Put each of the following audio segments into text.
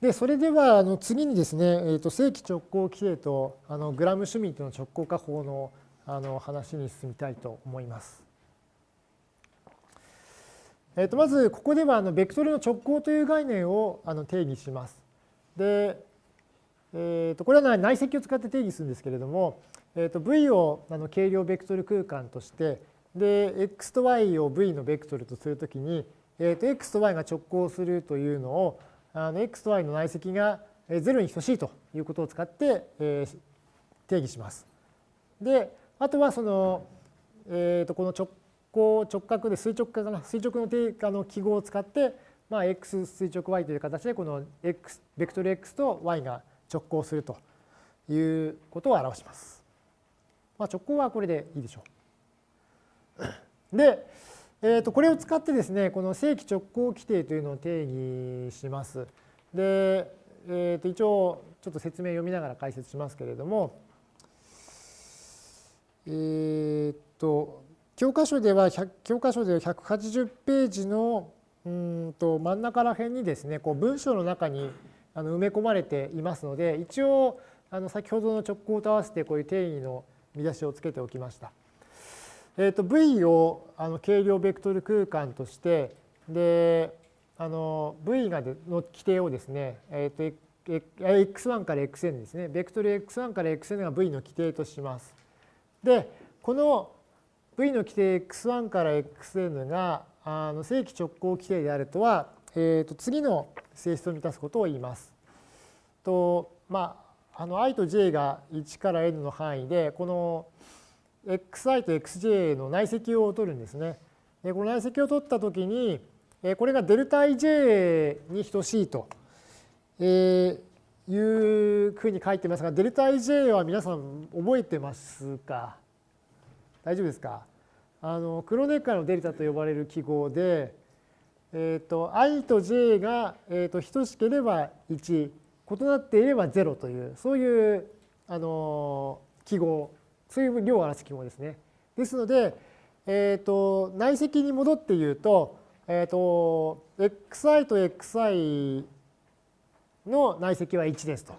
で、それではあの次にですね、えー、と正規直行規定とあのグラム・シュミットの直行化法のあの話に進みたいと思います。えー、とまずここではあのベクトルの直行という概念をあの定義します。で、えー、とこれは内積を使って定義するんですけれども、えー、と V をあの軽量ベクトル空間としてで x と y を v のベクトルとするときに、えー、と x と y が直行するというのをあの x と y の内積が0に等しいということを使って、えー、定義します。であとはその、えー、とこの直行直角で垂直化かな？垂直の定価の記号を使って、まあ、x 垂直 y という形でこの x ベクトル x と y が直行するということを表します。まあ、直行はこれでいいでしょう。で、えー、とこれを使ってですねこの正規直行規定というのを定義します。で、えー、と一応ちょっと説明読みながら解説しますけれどもえー、っと教科書では教科書では180ページのうんと真ん中ら辺にですねこう文章の中にあの埋め込まれていますので一応あの先ほどの直行と合わせてこういう定義の見出しをつけておきました。えー、と V をあの軽量ベクトル空間としてであの V がの規定をですね、えー、と x1 から xn ですねベクトル x1 から xn が V の規定とします。でこの V の規定 x1 から xn があの正規直行規定であるとは、えー、と次の性質を満たすことを言います。とまあ、あの i と j が1から n の範囲でこの xi と xj の内積を取るんですね。この内積を取ったときに、これがデルタ ij に等しいというふうに書いてますが、デルタ ij は皆さん覚えてますか？大丈夫ですか？あのクロネッカーのデルタと呼ばれる記号で、えーと、i と j が、えーと、等しければ1、異なっていれば0という、そういうあの記号そういう量を表す記号ですね。ですので、えーと、内積に戻って言うと,、えーと、xi と xi の内積は1ですと。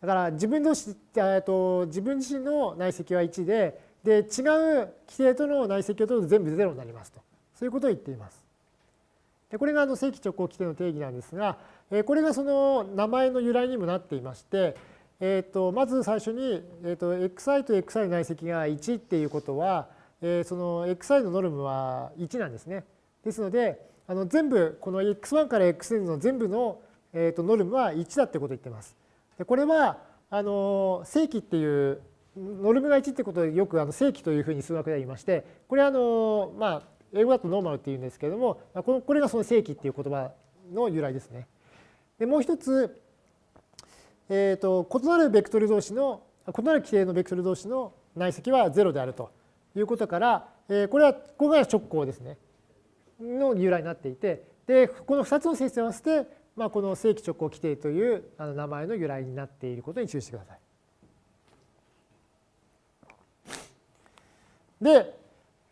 だから自分の、えーと、自分自身の内積は1でで違う規定との内積を取ると全部0になりますとそういうことを言っています。でこれがあの正規直行規定の定義なんですが、え、これがその名前の由来にもなっていまして、えー、とまず最初に、えー、と xi と xi の内積が1っていうことは、えー、その xi のノルムは1なんですね。ですのであの全部この x1 から xn の全部の、えー、とノルムは1だってことを言ってます。でこれはあの正規っていうノルムが1ってことでよくあの正規というふうに数学では言いましてこれはあのまあ英語だとノーマルっていうんですけれどもこのこれがその正規っていう言葉の由来ですね。でもう一つえーと、異なるベクトル同士の異なる規定のベクトル同士の内積は0であるということから、えー、これはここが直行ですねの由来になっていてでこの2つの性質を合わせて、まあ、この正規直行規定というあの名前の由来になっていることに注意してください。で、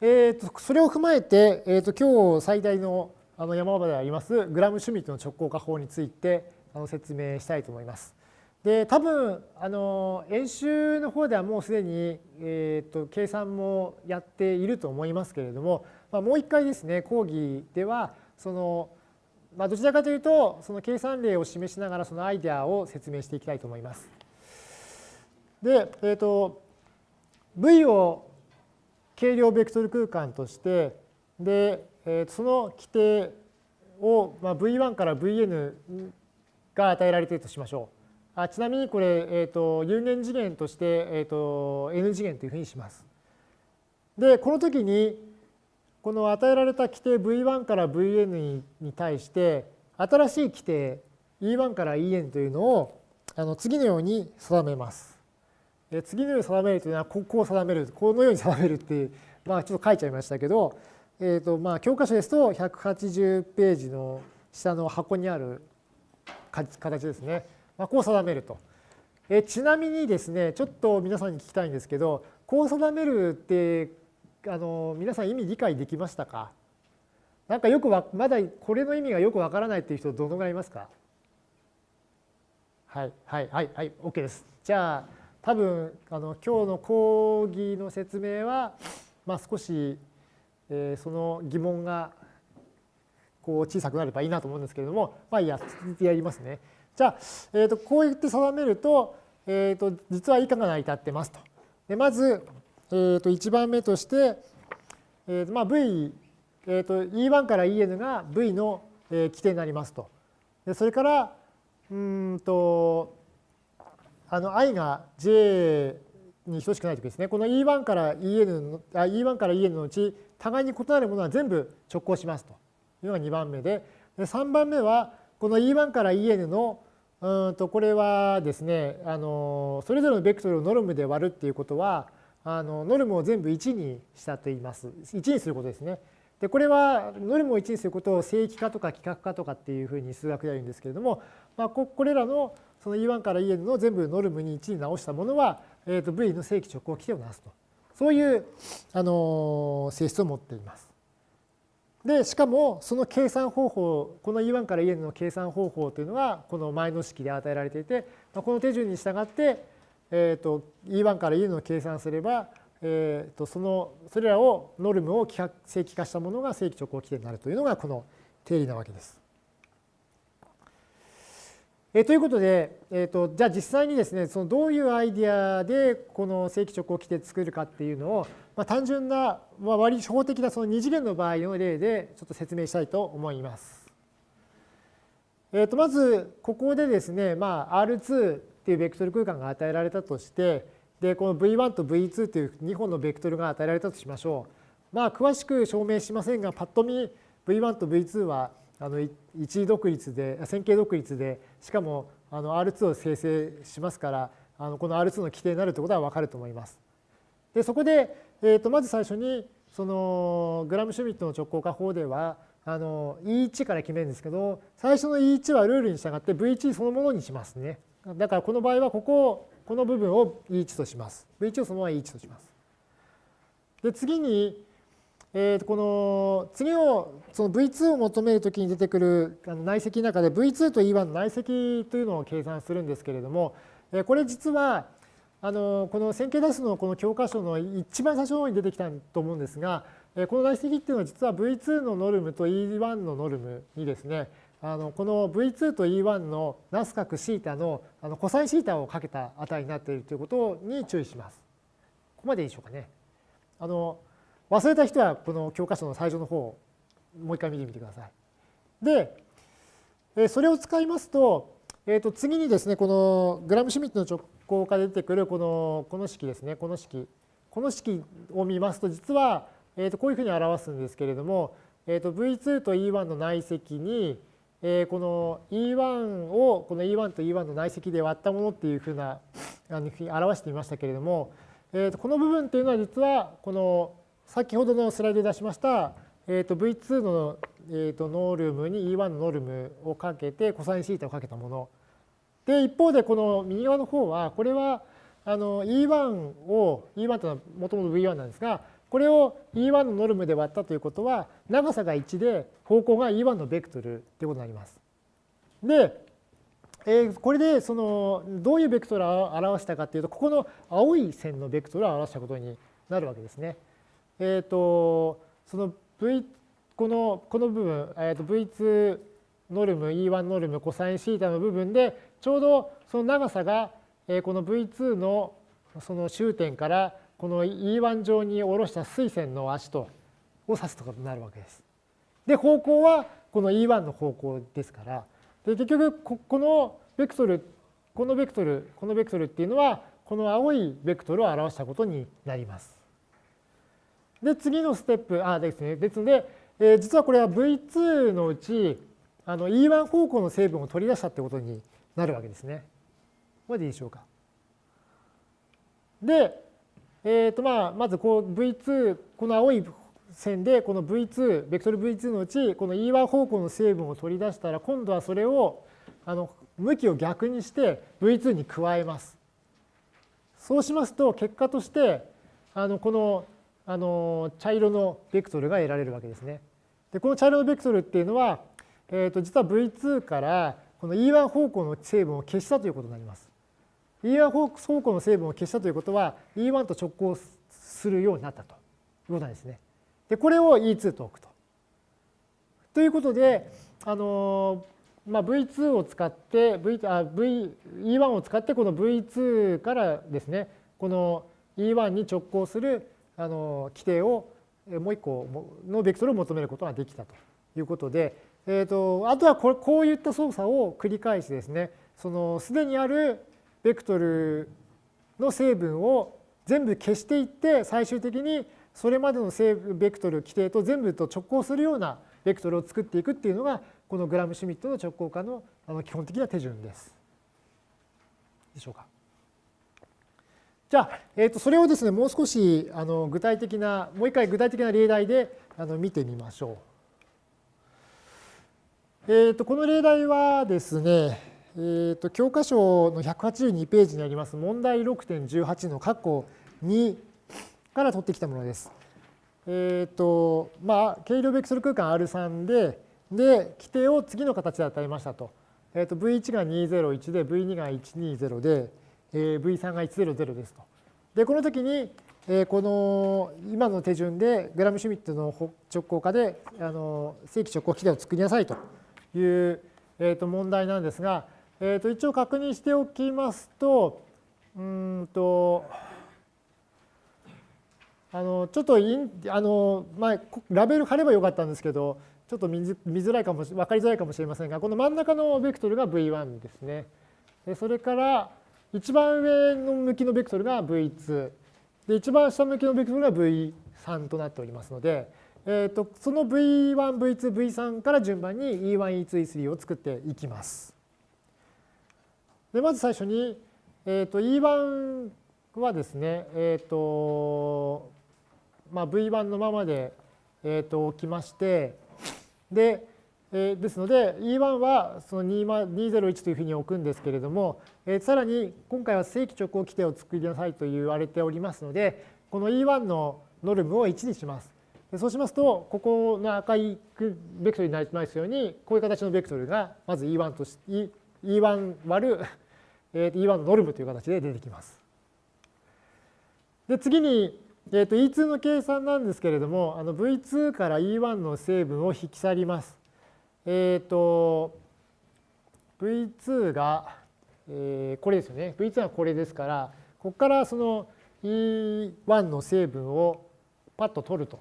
えー、とそれを踏まえて、えー、と今日最大のあの山場でありますグラム・シュミットの直行化法についてあの説明したいと思います。で多分あの演習の方ではもうすでに、えーと、計算もやっていると思いますけれども、まあ、もう一回ですね講義ではその、まあ、どちらかというとその計算例を示しながらそのアイデアを説明していきたいと思います。で、えーと、V を軽量ベクトル空間としてで、えー、その規定を、まあ、V1 から Vn が与えられているとしましょう。あちなみにこれ、えーと、有限次元として、えーと、n 次元というふうにします。で、この時に、この与えられた規定 v1 から vn に対して、新しい規定 e1 から en というのをあの次のように定めます。で次のように定めるというのは、ここを定める、このように定めるっていう、まあちょっと書いちゃいましたけど、えーとまあ、教科書ですと180ページの下の箱にある形ですね。まあ、こう定めると。えちなみにですねちょっと皆さんに聞きたいんですけどこう定めるってあの皆さん意味理解できましたか？なんかよくわまだこれの意味がよくわからないっていう人どのぐらいいますか？はいはいはいはい OK です。じゃあ多分あの今日の講義の説明は、まあ、少し、えー、その疑問がこう小さくなればいいなと思うんですけれどもまあいいややりますね。じゃあ、えー、とこうやって定めると,、えー、と実は以下が成り立ってますと。でまず、えー、と1番目として、えーとまあ、V、えー、と E1 から En が V の規定になりますと。でそれからうんとあの i が j に等しくないときですねこの E1 から En のあ E1 から En のうち互いに異なるものは全部直行しますというのが2番目でで3番目はこの E1 から En のうんとこれはですねあのそれぞれのベクトルをノルムで割るっていうことはあのノルムを全部1にしたと言います1にすることですね。でこれはノルムを1にすることを正規化とか規格化とかっていうふうに数学では言うんですけれども、まあ、これらのその E1 から En の全部ノルムに1に直したものは、えー、と V の正規直行規定をなすとそういう、あの性質を持っています。でしかもその計算方法この E1 から En の計算方法というのがこの前の式で与えられていてこの手順に従って、えー、と E1 から En を計算すればえー、とそのそれらをノルムを正規化したものが正規直行規定になるというのがこの定理なわけです。え、ということで、えーと、じゃあ実際にですねそのどういうアイディアでこの正規直行規定作るかっていうのを、まあ、単純な、まあ、割り初歩的なその二次元の場合の例でちょっと説明したいと思います。えー、とまずここでですね、まあ、R2 っていうベクトル空間が与えられたとしてでこの V1 と V2 という2本のベクトルが与えられたとしましょう。まあ詳しく証明しませんがパッと見 V1 と V2 はあの一独立で線形独立でしかもあの R2 を生成しますからあのこの R2 の規定になるということは分かると思います。でそこで、えー、とまず最初にそのグラムシュミットの直行化法ではあの E1 から決めるんですけど最初の E1 はルールに従って V1 そのものにしますね。だからこの場合はここをこの部分を E1 とします。V1 をそのまま E1 とします。で次に、えー、この次をその V2 を求めるときに出てくる内積の中で V2 と E1 の内積というのを計算するんですけれどもこれ実はあのこの線形代数のこの教科書の一番最初の方に出てきたと思うんですがこの内積っていうのは実は V2 のノルムと E1 のノルムにですねあのこの V2 と E1 のナス角シータのあのコサインシータをかけた値になっているということに注意します。ここまでいいでしょうかね。あの忘れた人はこの教科書の最初の方をもう一回見てみてください。で、それを使いますと、えー、と次にですね、このグラムシュミットの直行から出てくるこのこの式ですね、この式。この式を見ますと、実は、えー、とこういうふうに表すんですけれども、えー、と V2 と E1 の内積に、えこの E1 をこの E1 と E1 の内積で割ったものっていうふうなあの表してみましたけれども、えー、とこの部分っていうのは実はこの先ほどのスライドで出しました、えー、と V2 の、えー、とノールームに E1 のノールームをかけてコサインシータをかけたもの。で一方でこの右側の方はこれはあの E1 を E1 というのはもともと V1 なんですがこれを E1 のノルムで割ったということは長さが1で方向が E1 のベクトルということになります。で、えー、これでそのどういうベクトルを表したかというとここの青い線のベクトルを表したことになるわけですね。えっ、ー、とその V このこの部分、えー、と V2 ノルム E1 ノルムコサインシータの部分でちょうどその長さが、えー、この V2 のその終点からこの E1 上に下ろした水線の足とを指すとことになるわけです。で方向はこの E1 の方向ですからで結局ここのベクトルこのベクトルこのベクトルっていうのはこの青いベクトルを表したことになります。で次のステップあですねですので、えー、実はこれは V2 のうちあの E1 方向の成分を取り出したってことになるわけですね。これでいいでしょうか。で、えーとまあ、まずこう V2 この青い線でこの V2 ベクトル V2 のうちこの E1 方向の成分を取り出したら今度はそれをあの向きを逆にして V2 に加えます。そうしますと結果としてあのこのあの茶色のベクトルが得られるわけですね。でこの茶色のベクトルっていうのは、えー、と実は V2 からこの E1 方向の成分を消したということになります。E1 方向の成分を消したということは E1 と直行するようになったということなんですね。でこれを E2 と置くと。ということで、あのまあ、V2 を使って v あ v E1 を使ってこの V2 からですねこの E1 に直行するあの規定をもう一個のベクトルを求めることができたということで、えーと、あとはここういった操作を繰り返しですねそのすでにあるベクトルの成分を全部消していって最終的にそれまでのベクトル規定と全部と直行するようなベクトルを作っていくっていうのがこのグラムシュミットの直行化の基本的な手順です。でしょうか。じゃあ、えー、とそれをですねもう少しあの具体的なもう一回具体的な例題であの見てみましょう。えー、とこの例題はですね、えー、と教科書の182ページにあります問題6.18の括弧2から取ってきたものです。えっ、ー、とまあ軽量ベクトル空間 R3 でで規定を次の形で与えましたと。えー、と V1 が201で V2 が120でえ V3 が100ですと。で、この時に、えこの今の手順でグラムシュミットの直行化であの正規直行規定を作りなさいという、えー、と問題なんですが、えー、と一応確認しておきますと、うんと、あのちょっとインあの、まあ、ラベル貼ればよかったんですけど、ちょっと見づらいかも分かりづらいかもしれませんが、この真ん中のベクトルが V1 ですね。それから、一番上の向きのベクトルが V2 で一番下向きのベクトルが V3 となっておりますので、えー、とその V1、V2、V3 から順番に E1、E2、E3 を作っていきます。でまず最初に、えー、と E1 はですね、えーとまあ、V1 のままで、えー、と置きましてで、えー、ですので E1 はその201というふうに置くんですけれども、えー、さらに今回は正規直行規定を作りなさいと言われておりますのでこの E1 のノルムを1にします。そうしますとここの赤いベクトルになりますようにこういう形のベクトルがまず E1 とし E1 割る E1 のノルムという形で出てきます。で次にえー、と E2 の計算なんですけれどもあの V2 から E1 の成分を引き去ります。えっ、ー、と V2 が、えー、これですよね V2 はこれですからここからその E1 の成分をパッと取ると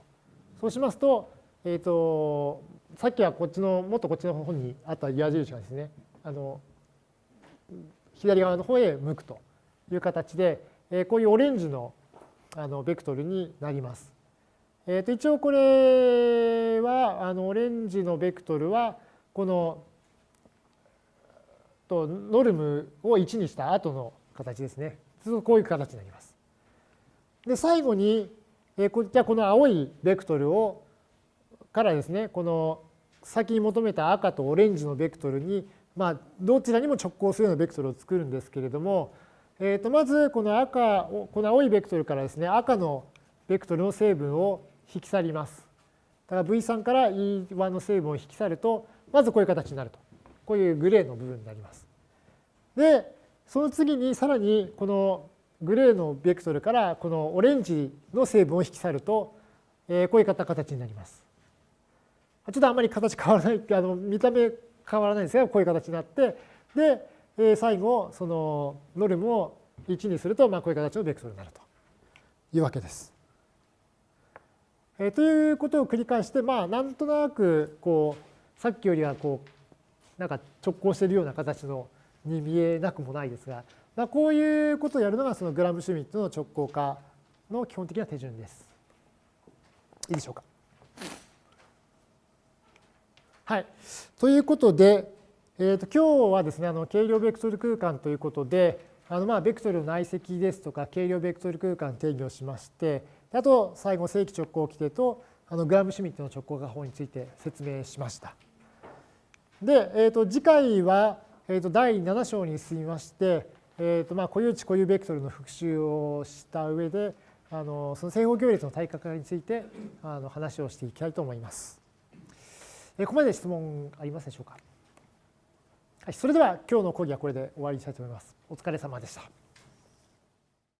そうしますと,、えーと、さっきはこっちのもっとこっちの方にあった矢印がですねあの左側の方へ向くという形で、えー、こういうオレンジのあのベクトルになります。えー、と一応これはあのオレンジのベクトルはこのとノルムを1にした後の形ですね。こういう形になります。で最後に、えー、じゃあこの青いベクトルをからですねこの先に求めた赤とオレンジのベクトルにまあどちらにも直行するようなベクトルを作るんですけれどもえー、とまずこの赤この青いベクトルからですね赤のベクトルの成分を引き去ります。だから V3 から E1 の成分を引き去るとまずこういう形になるとこういうグレーの部分になります。でその次にさらにこのグレーのベクトルからこのオレンジの成分を引き去ると、えー、こういう形になります。ちょっとあんまり形変わらない あの見た目変わらないんですがこういう形になってでえ最後そのノルムを1にすると、まあ、こういう形のベクトルになるというわけです。えということを繰り返してまあなんとなくこうさっきよりはこうなんか直行しているような形のに見えなくもないですが、まあ、こういうことをやるのがそのグラムシュミットの直行化の基本的な手順です。いいでしょうか？はい。ということで、えー、と今日はですねあの軽量ベクトル空間ということであのまあベクトルの内積ですとか軽量ベクトル空間定義をしましてあと最後正規直行規定とあのグラムシュミットの直行化法について説明しました。で、えー、と次回は、えー、と第7章に進みまして、えー、とまあ固有値固有ベクトルの復習をした上であのその正方行列の対角化についてあの話をしていきたいと思います。えここまで質問ありますでしょうか？はい、それでは今日の講義はこれで終わりにしたいと思います。お疲れ様でした。